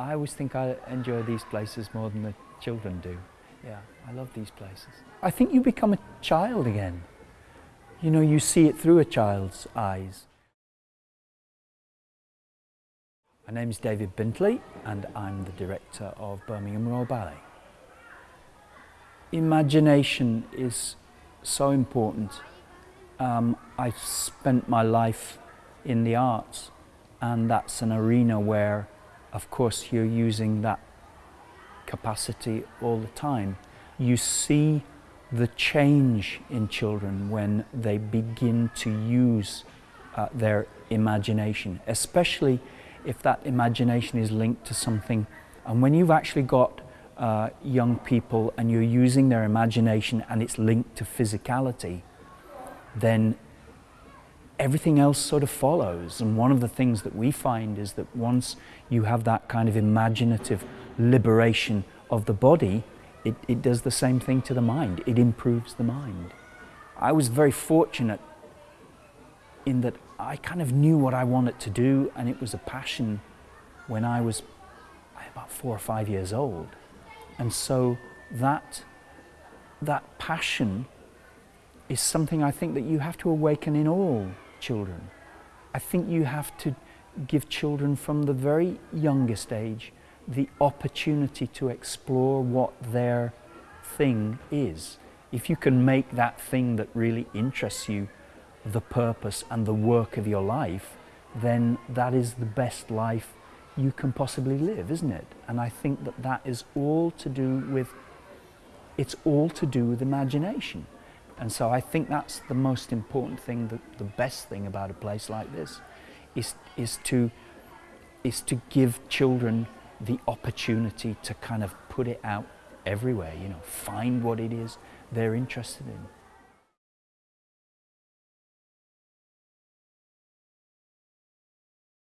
I always think I enjoy these places more than the children do. Yeah, I love these places. I think you become a child again. You know, you see it through a child's eyes. My name is David Bintley and I'm the director of Birmingham Royal Ballet. Imagination is so important. Um, I've spent my life in the arts and that's an arena where of course you're using that capacity all the time. You see the change in children when they begin to use uh, their imagination, especially if that imagination is linked to something. And when you've actually got uh, young people and you're using their imagination and it's linked to physicality, then everything else sort of follows. And one of the things that we find is that once you have that kind of imaginative liberation of the body, it, it does the same thing to the mind. It improves the mind. I was very fortunate in that I kind of knew what I wanted to do and it was a passion when I was about four or five years old. And so that, that passion is something I think that you have to awaken in all children. I think you have to give children from the very youngest age the opportunity to explore what their thing is. If you can make that thing that really interests you the purpose and the work of your life, then that is the best life you can possibly live, isn't it? And I think that that is all to do with, it's all to do with imagination. And so I think that's the most important thing, the, the best thing about a place like this, is, is, to, is to give children the opportunity to kind of put it out everywhere, you know, find what it is they're interested in.